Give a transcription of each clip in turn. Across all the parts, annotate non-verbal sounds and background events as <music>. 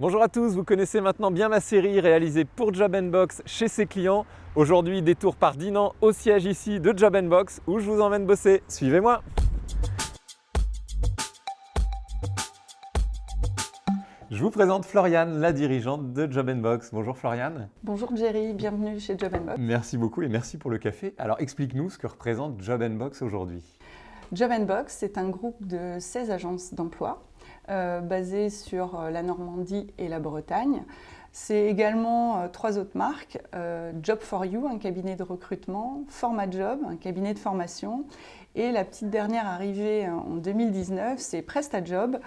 Bonjour à tous, vous connaissez maintenant bien ma série réalisée pour Job Box chez ses clients. Aujourd'hui, détour par Dinan au siège ici de Job Box où je vous emmène bosser. Suivez-moi Je vous présente Floriane, la dirigeante de Job Box. Bonjour Floriane. Bonjour Jerry, bienvenue chez Job Box. Merci beaucoup et merci pour le café. Alors explique-nous ce que représente Job Box aujourd'hui. Job Box, c'est un groupe de 16 agences d'emploi euh, basé sur euh, la Normandie et la Bretagne. C'est également euh, trois autres marques, Job for You, un cabinet de recrutement, Format Job, un cabinet de formation, et la petite dernière arrivée en 2019, c'est PrestaJob.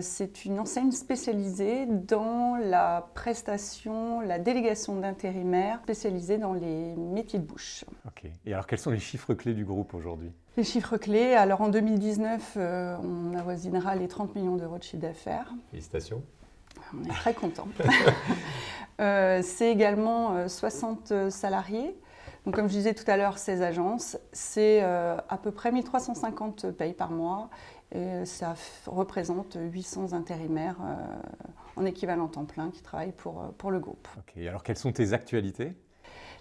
c'est une enseigne spécialisée dans la prestation, la délégation d'intérimaires, spécialisée dans les métiers de bouche. Ok. Et alors, quels sont les chiffres clés du groupe aujourd'hui? Les chiffres clés, alors en 2019, euh, on avoisinera les 30 millions d'euros de chiffre d'affaires. Félicitations. On est très contents. <laughs> Euh, c'est également 60 euh, salariés. Donc, comme je disais tout à l'heure, 16 agences. C'est à peu près 1350 payes par mois et ça représente 800 intérimaires en équivalent temps plein qui travaillent pour, pour le groupe. Ok, alors quelles sont tes actualités?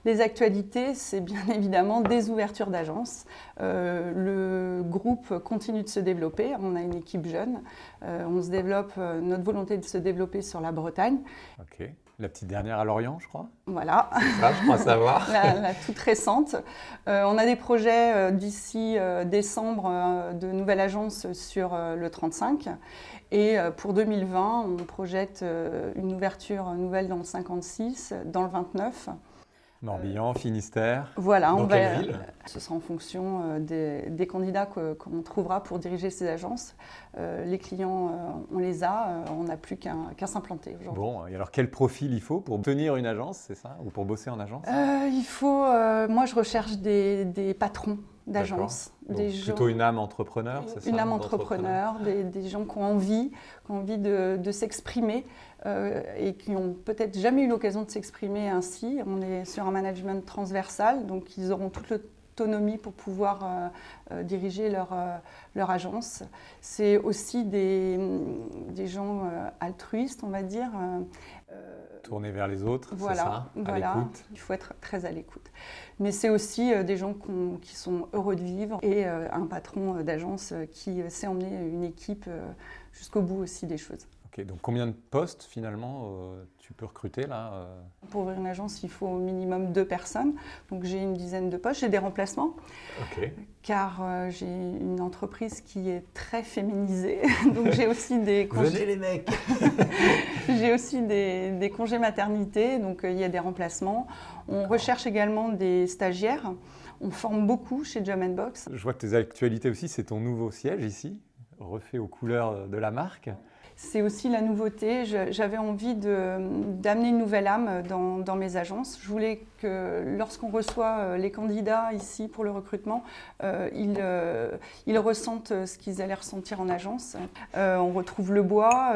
Les actualités, c'est bien <laughs> évidemment des ouvertures d'agences. Euh, le groupe continue de se développer, on a une équipe jeune, euh, on se développe, euh, notre volonté de se développer sur la Bretagne. Ok. La petite dernière à Lorient, je crois Voilà. Ça, je crois savoir. <laughs> la, toute récente. on a des projets d'ici décembre de nouvelles agences sur le 35. Et pour 2020, on projette une ouverture nouvelle dans le 56, dans le 29. Morbihan, Finistère. Voilà, on va, ville ce sera en fonction euh, des, candidats qu'on trouvera pour diriger ces agences. Euh, les clients, euh, on les a, on n'a plus qu'à s'implanter aujourd'hui. Bon, et alors quel profil il faut pour tenir une agence, c'est ça? Ou pour bosser en agence? Il faut, moi je recherche des, patrons d'agence. Plutôt une âme entrepreneur, c'est ça Une âme entrepreneur, des, gens qui ont envie, qui ont envie de s'exprimer. Euh, et qui n'ont peut-être jamais eu l'occasion de s'exprimer ainsi. On est sur un management transversal, donc ils auront toute l'autonomie pour pouvoir euh, euh, diriger leur, leur agence. C'est aussi des, des gens altruistes, on va dire. Tournés vers les autres, voilà, ça voilà. Il faut être très à l'écoute. Mais c'est aussi des gens qui sont heureux de vivre et un patron d'agence qui sait emmener une équipe jusqu'au bout aussi des choses donc combien de postes finalement euh, tu peux recruter là euh Pour ouvrir une agence, il faut au minimum deux personnes. Donc j'ai une dizaine de postes, j'ai des remplacements. Car euh, j'ai une entreprise qui est très féminisée. <laughs> donc j'ai aussi des congés. les mecs <laughs> J'ai aussi des, des, congés maternité, donc il y a des remplacements. On recherche également des stagiaires. On forme beaucoup chez Jam Box. Je vois que tes actualités aussi, c'est ton nouveau siège ici, refait aux couleurs de la marque c'est aussi la nouveauté. J'avais envie d'amener une nouvelle âme dans, mes agences. Je voulais que lorsqu'on reçoit euh, les candidats ici pour le recrutement, euh, euh, ils, ressentent ce qu'ils allaient ressentir en agence. on retrouve le bois,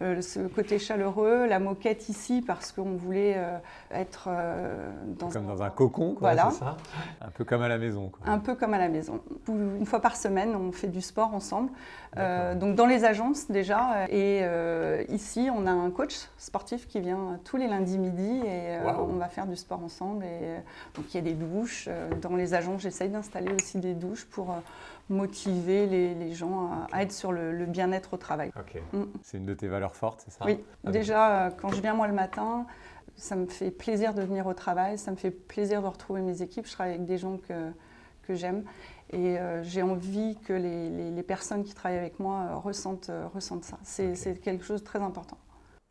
ce côté chaleureux, la moquette ici parce qu'on voulait être dans comme dans un cocon, quoi, voilà. ça Un peu comme à la maison. Un peu comme à la maison. Une fois par semaine, on fait du sport ensemble. donc dans les agences déjà. Et ici, on a un coach sportif qui vient tous les lundis midi et on va faire du sport ensemble. Et, euh, donc il y a des douches. Euh, dans les agences, j'essaye d'installer aussi des douches pour euh, motiver les, gens à, être sur le, bien-être au travail. Mm. C'est une de tes valeurs fortes, c'est ça? Oui. Déjà, quand je viens moi le matin, ça me fait plaisir de venir au travail, ça me fait plaisir de retrouver mes équipes. Je travaille avec des gens que, que j'aime et j'ai envie que les, les, personnes qui travaillent avec moi ressentent, ressentent ça. C'est quelque chose de très important.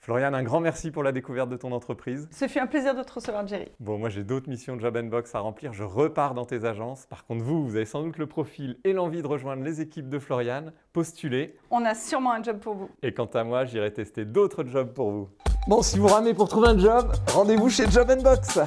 Floriane, un grand merci pour la découverte de ton entreprise. Ce fut un plaisir de te recevoir, Jerry. Bon, moi j'ai d'autres missions de Job Box à remplir. Je repars dans tes agences. Par contre, vous, vous avez sans doute le profil et l'envie de rejoindre les équipes de Floriane. Postulez. On a sûrement un job pour vous. Et quant à moi, j'irai tester d'autres jobs pour vous. Bon, si vous ramez pour trouver un job, rendez-vous chez Job Box.